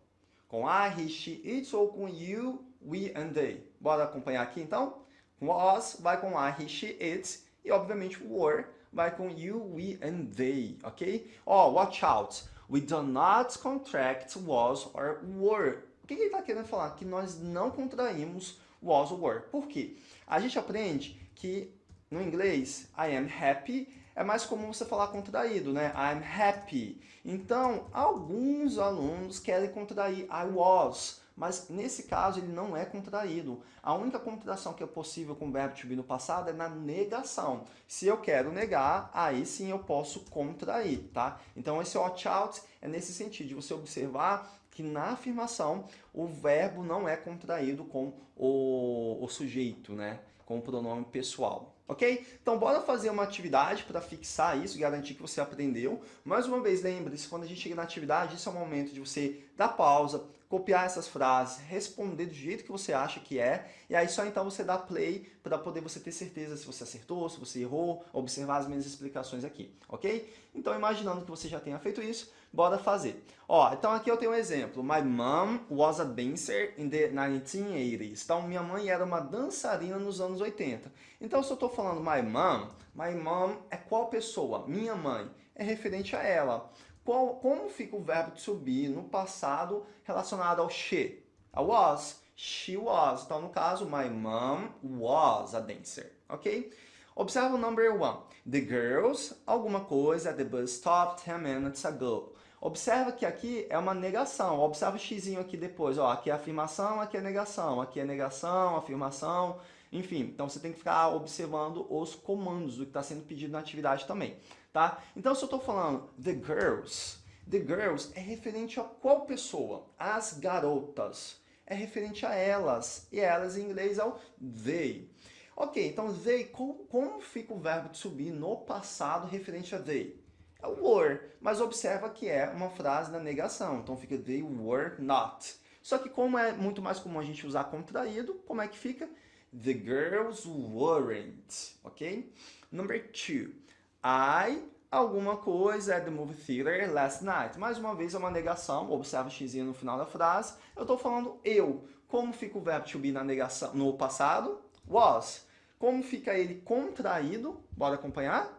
Com I, he, she, it ou com you, we and they? Bora acompanhar aqui então? Was vai com I, he, she, it e obviamente were vai com you, we and they, ok? Ó, oh, watch out. We do not contract was or were. O que, ele está querendo falar? Que nós não contraímos was ou were. Por quê? A gente aprende que no inglês, I am happy é mais comum você falar contraído, né? I'm happy. Então, alguns alunos querem contrair I was, mas nesse caso ele não é contraído. A única contração que é possível com o verbo to be no passado é na negação. Se eu quero negar, aí sim eu posso contrair, tá? Então esse watch out é nesse sentido, de você observar que na afirmação o verbo não é contraído com o, o sujeito, né? Com o pronome pessoal ok? Então bora fazer uma atividade para fixar isso, garantir que você aprendeu. Mais uma vez, lembre-se, quando a gente chega na atividade, isso é o momento de você dar pausa, copiar essas frases, responder do jeito que você acha que é, e aí só então você dá play para poder você ter certeza se você acertou, se você errou, observar as minhas explicações aqui, ok? Então imaginando que você já tenha feito isso, bora fazer. Ó, então aqui eu tenho um exemplo. My mom was a dancer in the 1980s. Então minha mãe era uma dançarina nos anos 80. Então se eu estou falando my mom, my mom é qual pessoa? Minha mãe. É referente a ela. Qual, como fica o verbo to be no passado relacionado ao she? A was, she was. Então, no caso, my mom was a dancer, ok? Observa o number one. The girls, alguma coisa the bus stop 10 minutes ago. Observa que aqui é uma negação. Observa o xizinho aqui depois. Ó, aqui é afirmação, aqui é negação. Aqui é negação, afirmação, enfim. Então, você tem que ficar observando os comandos do que está sendo pedido na atividade também tá? Então, se eu estou falando the girls, the girls é referente a qual pessoa? As garotas. É referente a elas. E elas em inglês é o they. Ok, então they, como, como fica o verbo to be no passado referente a they? É o were, mas observa que é uma frase na negação. Então fica they were not. Só que como é muito mais comum a gente usar contraído, como é que fica? The girls weren't, ok? Number two. I alguma coisa at the movie theater last night. Mais uma vez é uma negação, observa o x no final da frase. Eu estou falando eu. Como fica o verbo to be na negação, no passado? Was. Como fica ele contraído? Bora acompanhar?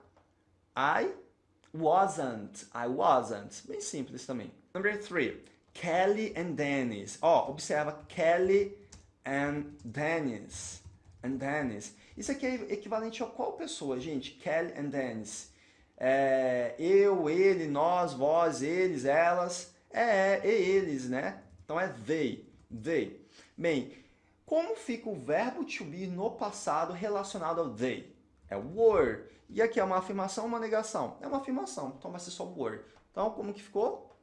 I wasn't. I wasn't. Bem simples também. Number three. Kelly and Dennis. Ó, oh, observa Kelly and Dennis. And Dennis. Isso aqui é equivalente a qual pessoa, gente? Kelly and Dennis. É, eu, ele, nós, vós, eles, elas. É, é, eles, né? Então é they, they. Bem, como fica o verbo to be no passado relacionado ao they? É were. E aqui é uma afirmação ou uma negação? É uma afirmação, então vai ser só were. Então, como que ficou?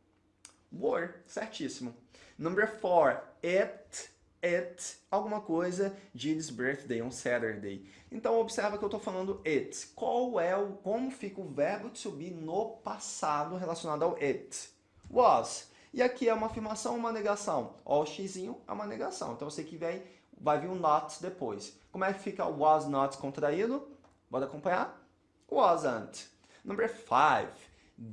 Were, certíssimo. Number four, it it alguma coisa Jill's birthday on Saturday. Então observa que eu estou falando it. Qual é o como fica o verbo to be no passado relacionado ao it? Was. E aqui é uma afirmação ou uma negação? Ó, o xzinho é uma negação. Então sei que vem, vai vir um not depois. Como é que fica o was not contraído? Bora acompanhar? Wasn't. Number five.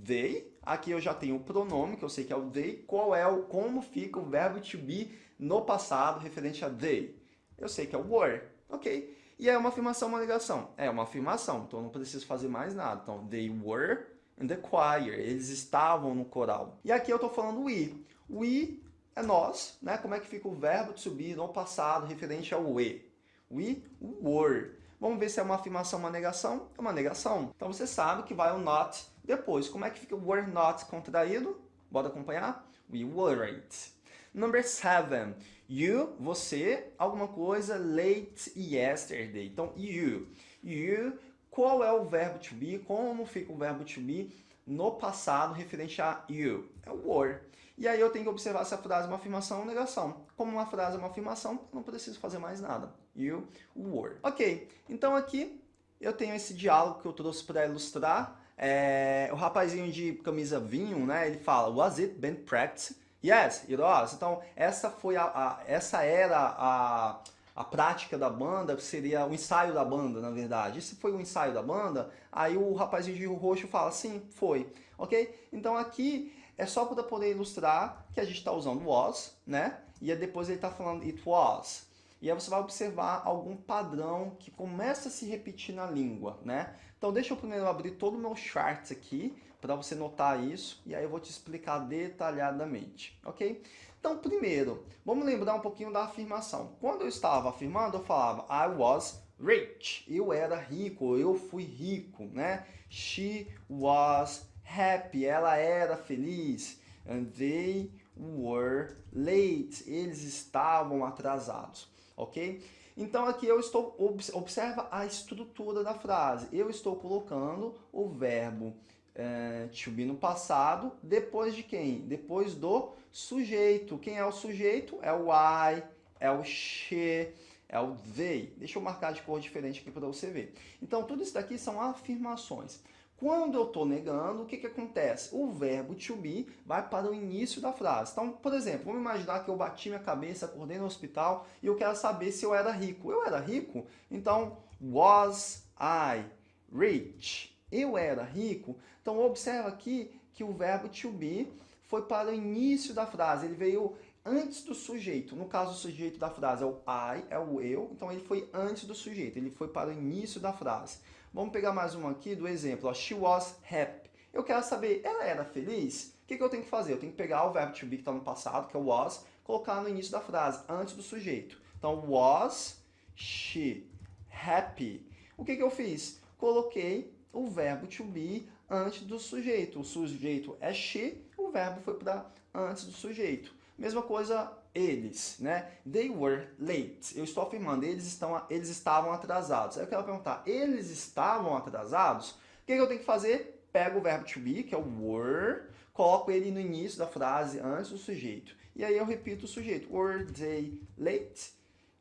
They. Aqui eu já tenho o pronome, que eu sei que é o they. Qual é o como fica o verbo to be no passado referente a they. Eu sei que é o were, ok? E é uma afirmação, uma negação? É uma afirmação, então não preciso fazer mais nada. Então, they were in the choir, eles estavam no coral. E aqui eu estou falando we. We é nós, né? Como é que fica o verbo to be no passado referente ao we? We were. Vamos ver se é uma afirmação, uma negação? É uma negação. Então você sabe que vai o not depois. Como é que fica o were not contraído? Bora acompanhar? We weren't. Number seven, you, você, alguma coisa, late yesterday. Então, you. You, qual é o verbo to be? Como fica o verbo to be no passado referente a you? É o were. E aí eu tenho que observar se a frase é uma afirmação ou negação. Como uma frase é uma afirmação, não preciso fazer mais nada. You were. Ok, então aqui eu tenho esse diálogo que eu trouxe para ilustrar. É, o rapazinho de camisa vinho, né, ele fala, was it been practiced? Yes, it was. Então, essa, foi a, a, essa era a, a prática da banda, seria o ensaio da banda, na verdade. Esse foi o ensaio da banda, aí o rapazinho de roxo fala, sim, foi. Ok? Então aqui é só para poder ilustrar que a gente está usando was, né? E depois ele está falando it was. E aí você vai observar algum padrão que começa a se repetir na língua, né? Então deixa eu primeiro abrir todo o meu chart aqui, para você notar isso, e aí eu vou te explicar detalhadamente, ok? Então, primeiro, vamos lembrar um pouquinho da afirmação. Quando eu estava afirmando, eu falava I was rich, eu era rico, eu fui rico, né? She was happy, ela era feliz. And they were late, eles estavam atrasados, ok? Então aqui eu estou, observa a estrutura da frase. Eu estou colocando o verbo é, no passado, depois de quem? Depois do sujeito. Quem é o sujeito? É o I, é o she, é o they. Deixa eu marcar de cor diferente aqui para você ver. Então tudo isso daqui são afirmações. Quando eu estou negando, o que, que acontece? O verbo to be vai para o início da frase. Então, por exemplo, vamos imaginar que eu bati minha cabeça, acordei no hospital e eu quero saber se eu era rico. Eu era rico? Então, was I rich? Eu era rico? Então, observa aqui que o verbo to be foi para o início da frase. Ele veio antes do sujeito. No caso, o sujeito da frase é o I, é o eu. Então, ele foi antes do sujeito. Ele foi para o início da frase. Vamos pegar mais uma aqui do exemplo. She was happy. Eu quero saber, ela era feliz? O que, que eu tenho que fazer? Eu tenho que pegar o verbo to be que está no passado, que é o was, colocar no início da frase, antes do sujeito. Então, was she happy? O que, que eu fiz? Coloquei o verbo to be antes do sujeito. O sujeito é she, o verbo foi para antes do sujeito. Mesma coisa eles, né? They were late. Eu estou afirmando, eles, estão, eles estavam atrasados. Aí eu quero perguntar, eles estavam atrasados? O que, que eu tenho que fazer? Pego o verbo to be, que é o were, coloco ele no início da frase, antes do sujeito. E aí eu repito o sujeito. Were they late?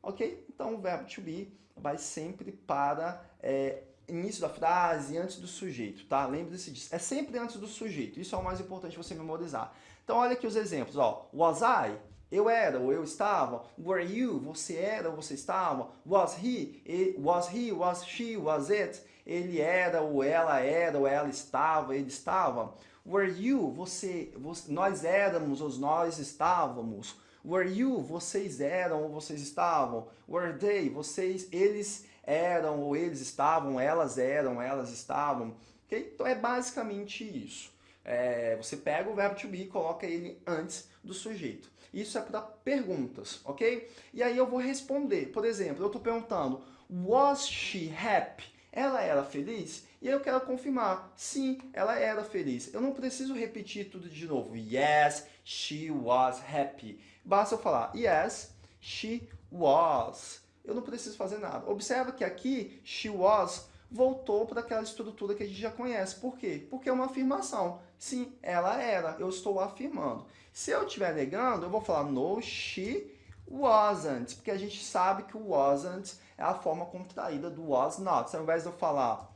Ok? Então o verbo to be vai sempre para é, início da frase, antes do sujeito, tá? Lembre-se disso. É sempre antes do sujeito. Isso é o mais importante você memorizar. Então olha aqui os exemplos, ó. Was I? Eu era ou eu estava. Were you? Você era ou você estava. Was he? Was he? Was she? Was it? Ele era ou ela era ou ela estava, ele estava. Were you? Você, você nós éramos ou nós estávamos. Were you? Vocês eram ou vocês estavam. Were they? Vocês, eles eram ou eles estavam, elas eram, elas estavam. Okay? Então é basicamente isso. É, você pega o verbo to be e coloca ele antes do sujeito. Isso é para perguntas, ok? E aí eu vou responder. Por exemplo, eu estou perguntando, was she happy? Ela era feliz? E aí eu quero confirmar, sim, ela era feliz. Eu não preciso repetir tudo de novo. Yes, she was happy. Basta eu falar, yes, she was. Eu não preciso fazer nada. Observa que aqui, she was voltou para aquela estrutura que a gente já conhece. Por quê? Porque é uma afirmação. Sim, ela era. Eu estou afirmando. Se eu estiver negando, eu vou falar no, she wasn't. Porque a gente sabe que o wasn't é a forma contraída do was not. Ao invés de eu falar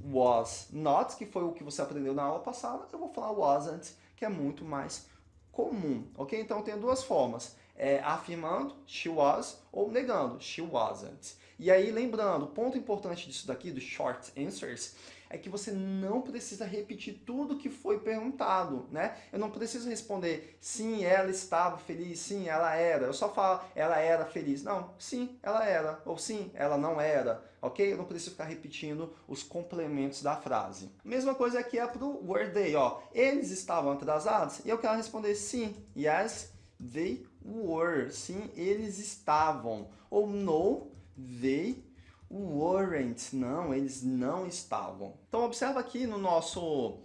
was not, que foi o que você aprendeu na aula passada, eu vou falar wasn't, que é muito mais comum. Ok? Então, tem duas formas. É, afirmando, she was, ou negando, she wasn't. E aí, lembrando, o ponto importante disso daqui, dos short answers, é que você não precisa repetir tudo que foi perguntado, né? Eu não preciso responder, sim, ela estava feliz, sim, ela era. Eu só falo, ela era feliz. Não, sim, ela era. Ou sim, ela não era. Ok? Eu não preciso ficar repetindo os complementos da frase. Mesma coisa aqui é para o were they, ó. Eles estavam atrasados? E eu quero responder sim. Yes, they were. Sim, eles estavam. Ou no, they weren't. Não, eles não estavam. Então observa aqui no nosso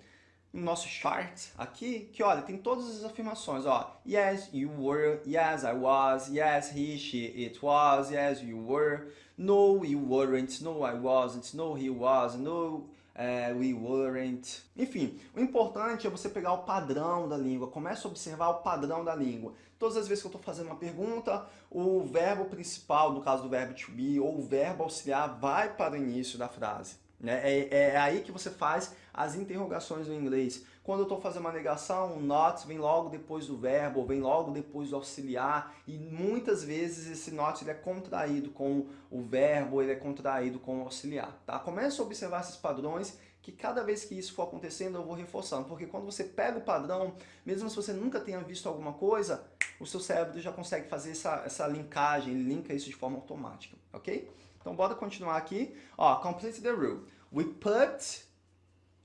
no nosso chart aqui, que olha, tem todas as afirmações, ó. Yes, you were. Yes, I was. Yes, he, she, it was. Yes, you were. No, you weren't. No, I wasn't. No, he was. No, uh, we weren't. Enfim, o importante é você pegar o padrão da língua. Comece a observar o padrão da língua. Todas as vezes que eu estou fazendo uma pergunta, o verbo principal, no caso do verbo to be, ou o verbo auxiliar, vai para o início da frase. Né? É, é aí que você faz as interrogações no inglês. Quando eu estou fazendo uma negação, o not vem logo depois do verbo, vem logo depois do auxiliar, e muitas vezes esse not ele é contraído com o verbo, ele é contraído com o auxiliar. Tá? Comece a observar esses padrões que cada vez que isso for acontecendo eu vou reforçando, porque quando você pega o padrão, mesmo se você nunca tenha visto alguma coisa, o seu cérebro já consegue fazer essa, essa linkagem, linka isso de forma automática, ok? Então bora continuar aqui. Ó, complete the rule. We put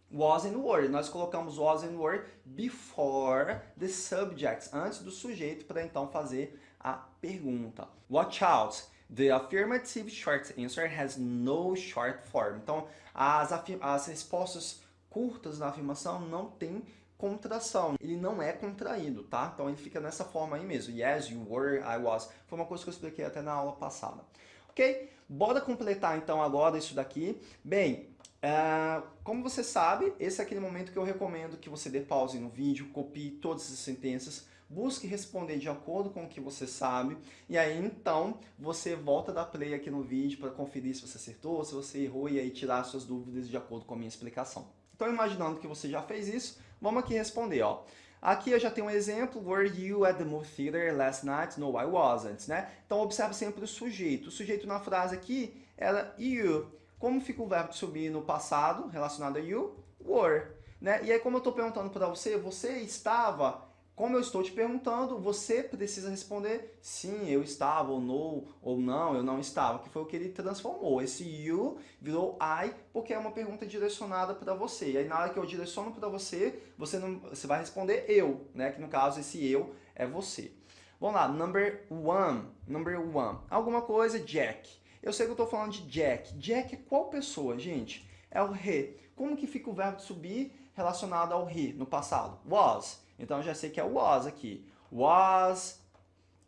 was and were. Nós colocamos was and were before the subjects, antes do sujeito, para então fazer a pergunta. Watch out! The affirmative short answer has no short form. Então, as, as respostas curtas da afirmação não tem contração. Ele não é contraído, tá? Então, ele fica nessa forma aí mesmo. Yes, you were, I was. Foi uma coisa que eu expliquei até na aula passada. Ok? Bora completar, então, agora isso daqui. Bem, Uh, como você sabe, esse é aquele momento que eu recomendo que você dê pause no vídeo, copie todas as sentenças, busque responder de acordo com o que você sabe, e aí então você volta da play aqui no vídeo para conferir se você acertou, se você errou, e aí tirar suas dúvidas de acordo com a minha explicação. Então imaginando que você já fez isso, vamos aqui responder, ó. Aqui eu já tenho um exemplo, were you at the movie theater last night? No, I wasn't, né? Então observe sempre o sujeito. O sujeito na frase aqui era you. Como fica o verbo subir no passado, relacionado a you? Were. Né? E aí, como eu estou perguntando para você, você estava, como eu estou te perguntando, você precisa responder sim, eu estava, ou no, ou não, eu não estava, que foi o que ele transformou. Esse you virou I, porque é uma pergunta direcionada para você. E aí, na hora que eu direciono para você, você, não, você vai responder eu, né? que no caso, esse eu é você. Vamos lá, number one. Number one. Alguma coisa, Jack. Eu sei que eu estou falando de Jack. Jack é qual pessoa, gente? É o he. Como que fica o verbo subir relacionado ao he no passado? Was. Então, eu já sei que é was aqui. Was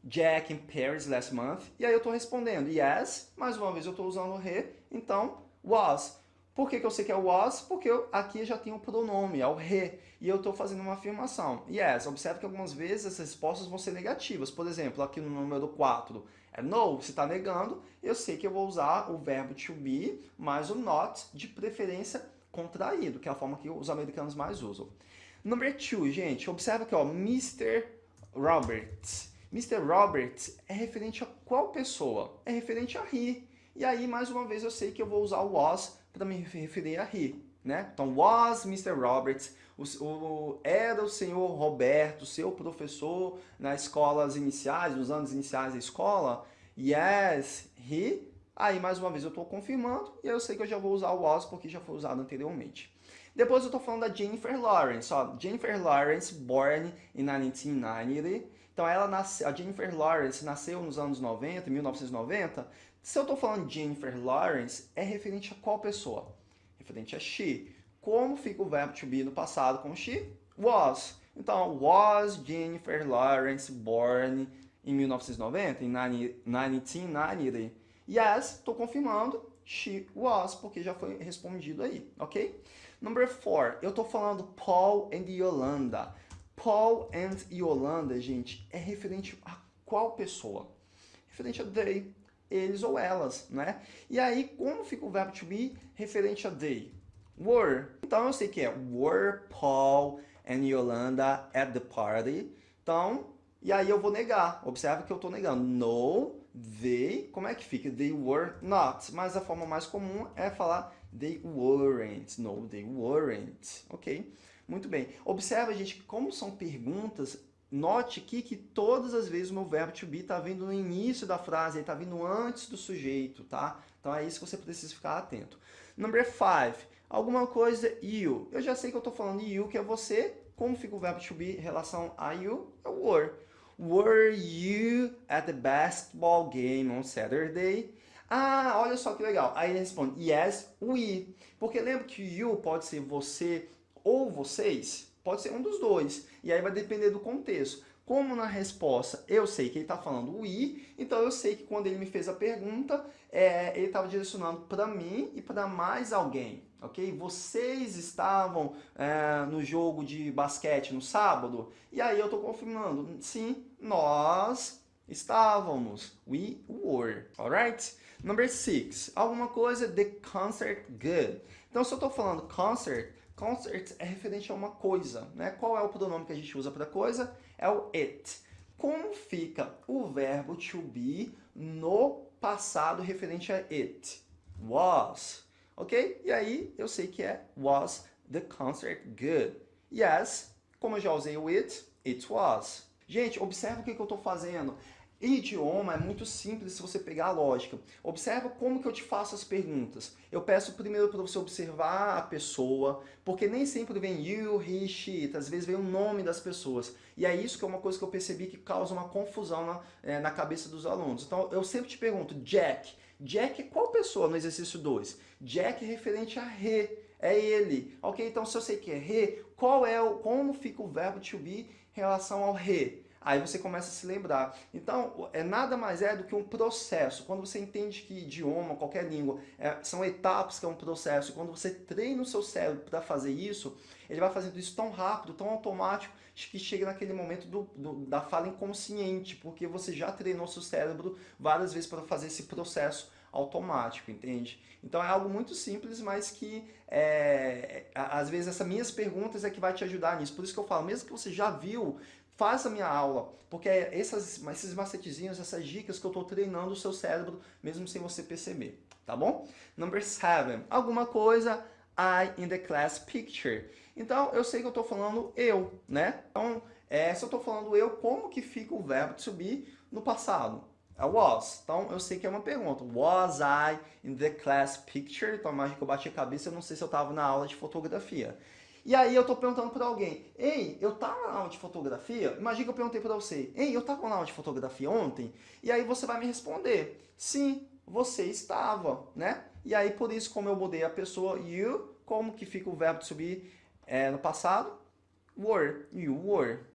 Jack in Paris last month? E aí eu estou respondendo yes. Mais uma vez eu estou usando o he. Então, was. Por que, que eu sei que é was? Porque eu, aqui já tem o pronome, é o he, e eu estou fazendo uma afirmação. Yes, observe que algumas vezes as respostas vão ser negativas. Por exemplo, aqui no número 4, é no, você está negando, eu sei que eu vou usar o verbo to be mais o not, de preferência contraído, que é a forma que os americanos mais usam. Number two, gente, observa aqui, ó, Mr. Roberts. Mr. Roberts é referente a qual pessoa? É referente a he. E aí, mais uma vez, eu sei que eu vou usar o was para me referir a he. Né? Então, was Mr. Roberts, o, o, era o senhor Roberto, seu professor nas escolas iniciais, nos anos iniciais da escola? Yes, he. Aí, mais uma vez, eu estou confirmando e eu sei que eu já vou usar o was porque já foi usado anteriormente. Depois eu estou falando da Jennifer Lawrence. Ó, Jennifer Lawrence, born in 1990. Então, ela nasce, a Jennifer Lawrence nasceu nos anos 90, 1990. Se eu estou falando Jennifer Lawrence, é referente a qual pessoa? Referente a she. Como fica o verbo to be no passado com she? Was. Então, was Jennifer Lawrence born em 1990, em 1990? Yes, estou confirmando, she was, porque já foi respondido aí, ok? Number four, eu estou falando Paul and Yolanda. Paul and Yolanda, gente, é referente a qual pessoa? Referente a they, eles ou elas, né? E aí, como fica o verbo to be referente a they? Were. Então, eu sei que é were Paul and Yolanda at the party. Então, e aí eu vou negar. Observe que eu estou negando. No, they, como é que fica? They were not. Mas a forma mais comum é falar they weren't. No, they weren't. Ok? Muito bem. Observa, gente, como são perguntas, Note aqui que todas as vezes o meu verbo to be está vindo no início da frase, ele está vindo antes do sujeito, tá? Então é isso que você precisa ficar atento. Number five, alguma coisa you. Eu já sei que eu estou falando you, que é você. Como fica o verbo to be em relação a you? É were. Were you at the basketball game on Saturday? Ah, olha só que legal. Aí ele responde, yes, we. Porque lembra que you pode ser você ou vocês? Pode ser um dos dois. E aí vai depender do contexto. Como na resposta eu sei que ele está falando i, então eu sei que quando ele me fez a pergunta, é, ele estava direcionando para mim e para mais alguém, ok? Vocês estavam é, no jogo de basquete no sábado? E aí eu estou confirmando, sim, nós estávamos. We were, alright? Number six, alguma coisa, the concert good. Então se eu estou falando concert, Concert é referente a uma coisa, né? Qual é o pronome que a gente usa para coisa? É o it. Como fica o verbo to be no passado referente a it? Was, ok? E aí eu sei que é was the concert good. Yes, como eu já usei o it, it was. Gente, observa o que, que eu estou fazendo. Idioma é muito simples se você pegar a lógica. Observa como que eu te faço as perguntas. Eu peço primeiro para você observar a pessoa, porque nem sempre vem you, he, she, às vezes vem o nome das pessoas. E é isso que é uma coisa que eu percebi que causa uma confusão na, é, na cabeça dos alunos. Então eu sempre te pergunto, Jack. Jack é qual pessoa no exercício 2? Jack é referente a re, é ele. Ok, então se eu sei que é re, qual é o, como fica o verbo to be em relação ao re? Aí você começa a se lembrar. Então, é nada mais é do que um processo. Quando você entende que idioma, qualquer língua, é, são etapas que é um processo, quando você treina o seu cérebro para fazer isso, ele vai fazendo isso tão rápido, tão automático, que chega naquele momento do, do, da fala inconsciente, porque você já treinou seu cérebro várias vezes para fazer esse processo automático, entende? Então é algo muito simples, mas que é, às vezes essas minhas perguntas é que vai te ajudar nisso. Por isso que eu falo, mesmo que você já viu faz a minha aula, porque é essas, esses macetezinhos, essas dicas que eu estou treinando o seu cérebro, mesmo sem você perceber, tá bom? Number seven, alguma coisa I in the class picture. Então, eu sei que eu estou falando eu, né? Então, é, se eu estou falando eu, como que fica o verbo to be no passado? I was. Então, eu sei que é uma pergunta. Was I in the class picture? Então, imagina que eu bati a cabeça, eu não sei se eu estava na aula de fotografia. E aí eu estou perguntando para alguém, ei, eu estava na aula de fotografia? Imagina que eu perguntei para você, ei, eu estava na aula de fotografia ontem? E aí você vai me responder, sim, você estava, né? E aí por isso, como eu mudei a pessoa you, como que fica o verbo to be é, no passado? Were, you were.